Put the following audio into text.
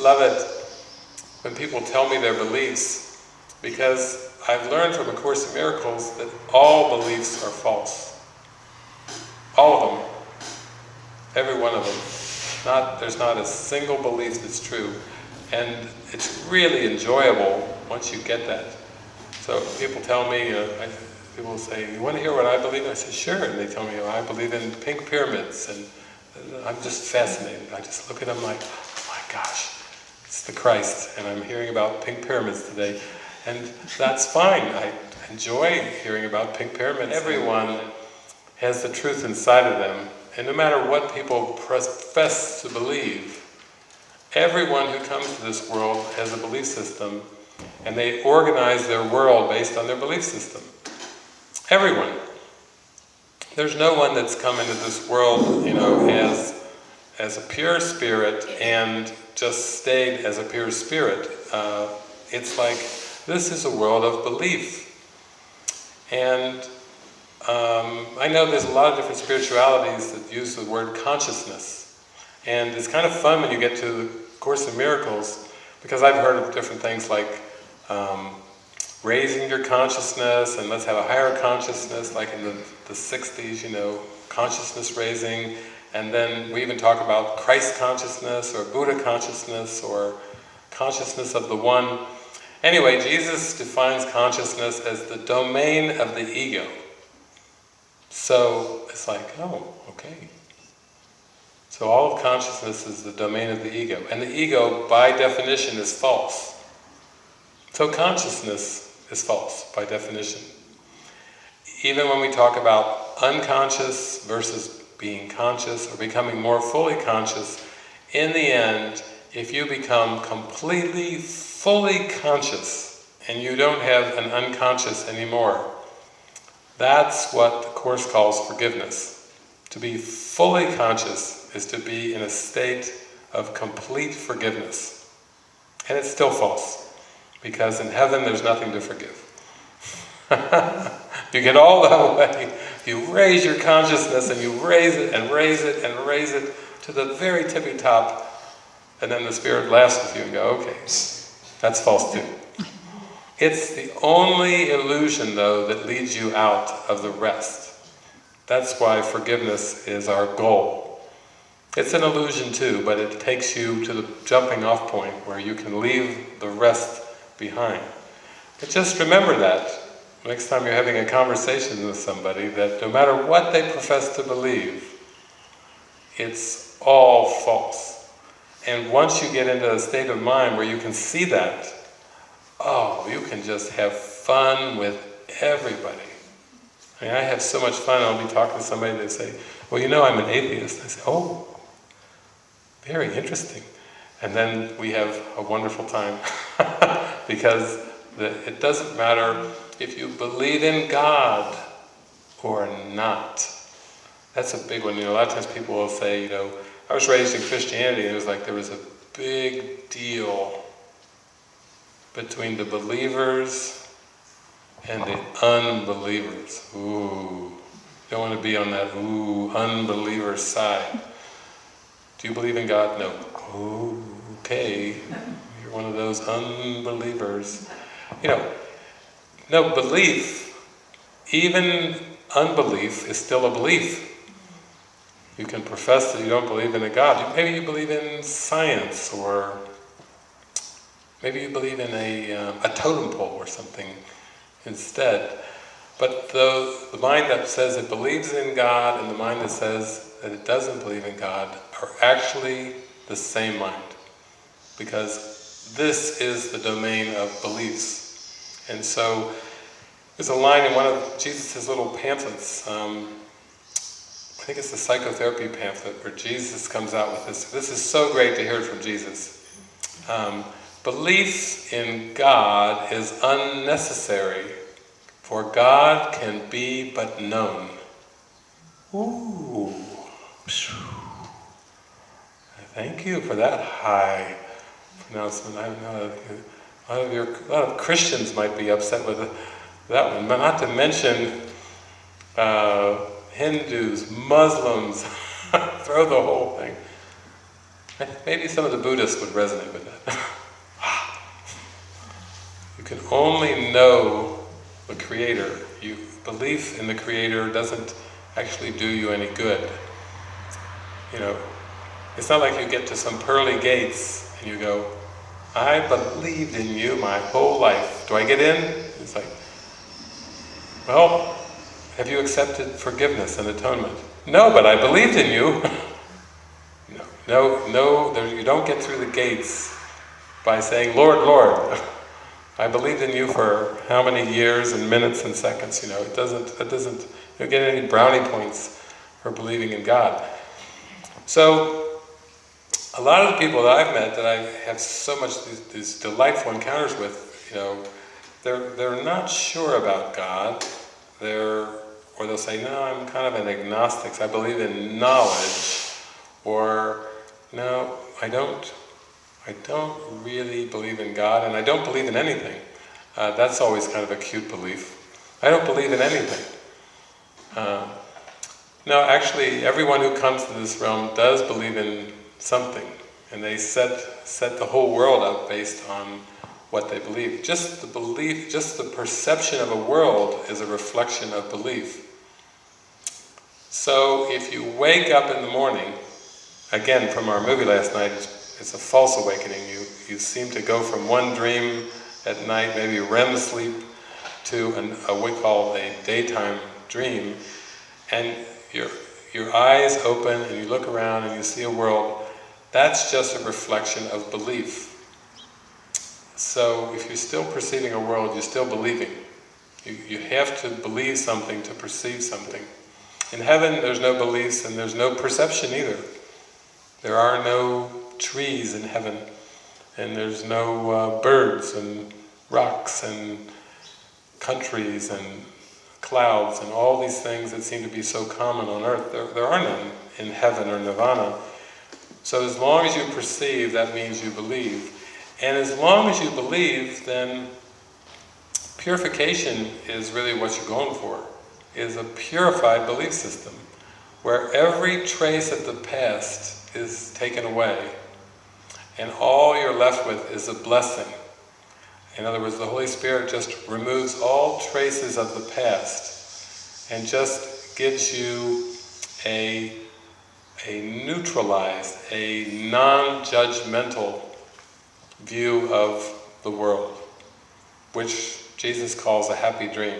love it when people tell me their beliefs, because I've learned from A Course in Miracles that all beliefs are false. All of them. Every one of them. Not, there's not a single belief that's true. And it's really enjoyable once you get that. So people tell me, uh, I, people say, you want to hear what I believe? I say, sure. And they tell me, I believe in pink pyramids. And I'm just fascinated. I just look at them like, oh my gosh, it's the Christ. And I'm hearing about pink pyramids today. And that's fine. I enjoy hearing about pink pyramids. Everyone has the truth inside of them. And no matter what people profess to believe, everyone who comes to this world has a belief system and they organize their world based on their belief system. Everyone. There's no one that's come into this world, you know, as, as a pure spirit and just stayed as a pure spirit. Uh, it's like, this is a world of belief. And um, I know there's a lot of different spiritualities that use the word consciousness. And it's kind of fun when you get to the Course in Miracles, because I've heard of different things like um, raising your consciousness and let's have a higher consciousness, like in the, the 60s, you know, consciousness raising, and then we even talk about Christ consciousness or Buddha consciousness or consciousness of the One. Anyway, Jesus defines consciousness as the domain of the ego. So it's like, oh, okay. So all of consciousness is the domain of the ego. And the ego, by definition, is false. So consciousness is false, by definition. Even when we talk about unconscious versus being conscious or becoming more fully conscious, in the end, if you become completely, fully conscious and you don't have an unconscious anymore, that's what the Course calls forgiveness. To be fully conscious is to be in a state of complete forgiveness. And it's still false. Because in heaven there's nothing to forgive. you get all that way, you raise your consciousness and you raise it and raise it and raise it to the very tippy top, and then the Spirit laughs with you and go, okay, that's false too. It's the only illusion, though, that leads you out of the rest. That's why forgiveness is our goal. It's an illusion too, but it takes you to the jumping off point where you can leave the rest behind. But just remember that next time you're having a conversation with somebody, that no matter what they profess to believe, it's all false. And once you get into a state of mind where you can see that, oh, you can just have fun with everybody. I mean, I have so much fun, I'll be talking to somebody, they say, well, you know I'm an atheist. I say, oh, very interesting. And then we have a wonderful time. because the, it doesn't matter if you believe in God or not. That's a big one. You know, a lot of times people will say, you know, I was raised in Christianity and it was like there was a big deal between the believers and the unbelievers. Ooh, don't want to be on that ooh, unbeliever side. Do you believe in God? No. Okay you're one of those unbelievers. You know, no, belief, even unbelief is still a belief. You can profess that you don't believe in a God. Maybe you believe in science, or maybe you believe in a, uh, a totem pole or something instead. But the, the mind that says it believes in God and the mind that says that it doesn't believe in God are actually the same mind. Because this is the domain of beliefs. And so, there's a line in one of Jesus' little pamphlets, um, I think it's the psychotherapy pamphlet, where Jesus comes out with this. This is so great to hear it from Jesus. Um, belief in God is unnecessary, for God can be but known. Ooh. Thank you for that high announcement. I know a lot of your, a lot of Christians might be upset with that one, but not to mention uh, Hindus, Muslims, throw the whole thing. Maybe some of the Buddhists would resonate with that. you can only know the Creator. You, belief in the Creator doesn't actually do you any good. You know, it's not like you get to some pearly gates and you go, I believed in you my whole life. Do I get in? It's like, well, have you accepted forgiveness and atonement? No, but I believed in you. no, no, no there, you don't get through the gates by saying, Lord, Lord, I believed in you for how many years and minutes and seconds, you know, it doesn't, it doesn't, you don't get any brownie points for believing in God. So, a lot of the people that I've met that I have so much these, these delightful encounters with, you know, they're, they're not sure about God, they're, or they'll say, no, I'm kind of an agnostic, I believe in knowledge, or no, I don't, I don't really believe in God, and I don't believe in anything. Uh, that's always kind of a cute belief. I don't believe in anything. Uh, no, actually, everyone who comes to this realm does believe in something, and they set, set the whole world up based on what they believe. Just the belief, just the perception of a world is a reflection of belief. So if you wake up in the morning, again from our movie last night, it's a false awakening. You, you seem to go from one dream at night, maybe REM sleep, to an, a, what we call a daytime dream, and your, your eyes open and you look around and you see a world, that's just a reflection of belief. So if you're still perceiving a world, you're still believing. You, you have to believe something to perceive something. In heaven there's no beliefs and there's no perception either. There are no trees in heaven and there's no uh, birds and rocks and countries and clouds and all these things that seem to be so common on earth, there, there are none in heaven or nirvana. So as long as you perceive, that means you believe. And as long as you believe, then purification is really what you're going for, is a purified belief system, where every trace of the past is taken away, and all you're left with is a blessing. In other words, the Holy Spirit just removes all traces of the past and just gives you a, a neutralized, a non-judgmental view of the world, which Jesus calls a happy dream.